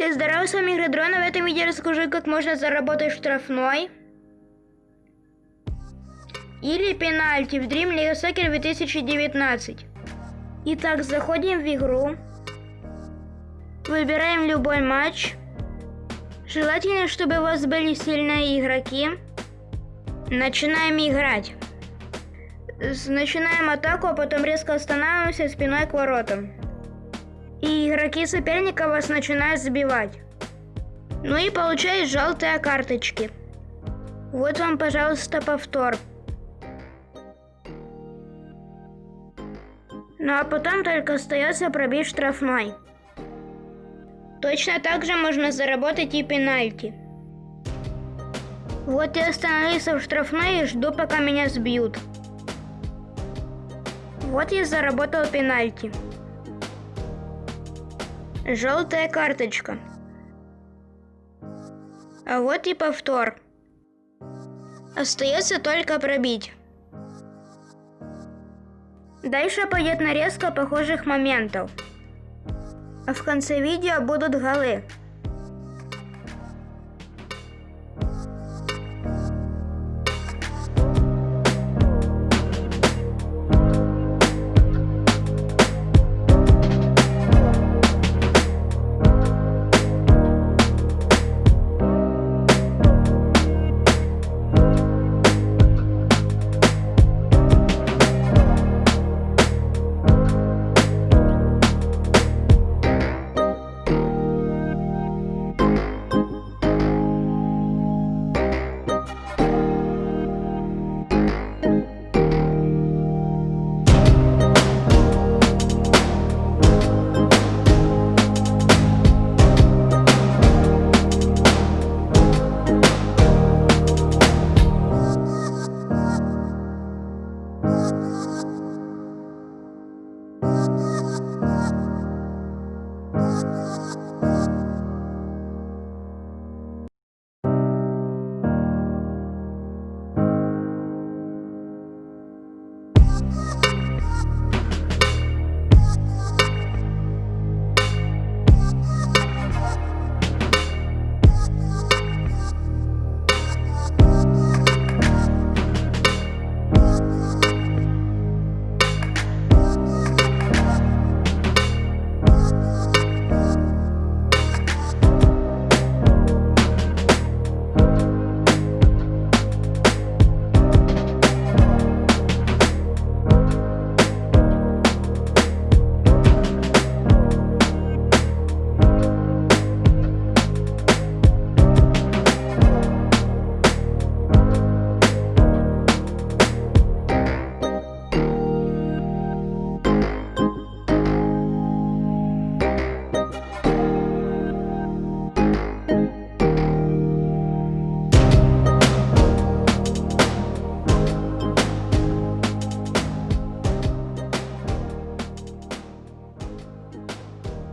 Всем здорово, с вами Игры Дрона. В этом видео расскажу, как можно заработать штрафной или пенальти в Dream League Soccer 2019. Итак, заходим в игру, выбираем любой матч. Желательно, чтобы у вас были сильные игроки. Начинаем играть. Начинаем атаку, а потом резко останавливаемся спиной к воротам. И игроки соперника вас начинают забивать. Ну и получаешь желтые карточки. Вот вам, пожалуйста, повтор. Ну а потом только остается пробить штрафной. Точно так же можно заработать и пенальти. Вот я остановился в штрафной и жду, пока меня сбьют. Вот я заработал пенальти. Желтая карточка. А вот и повтор. Остается только пробить. Дальше пойдет нарезка похожих моментов. А в конце видео будут голы.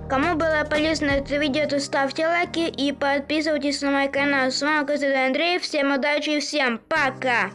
Кому было полезно это видео, то ставьте лайки и подписывайтесь на мой канал. С вами Костя Андрей. Всем удачи и всем пока!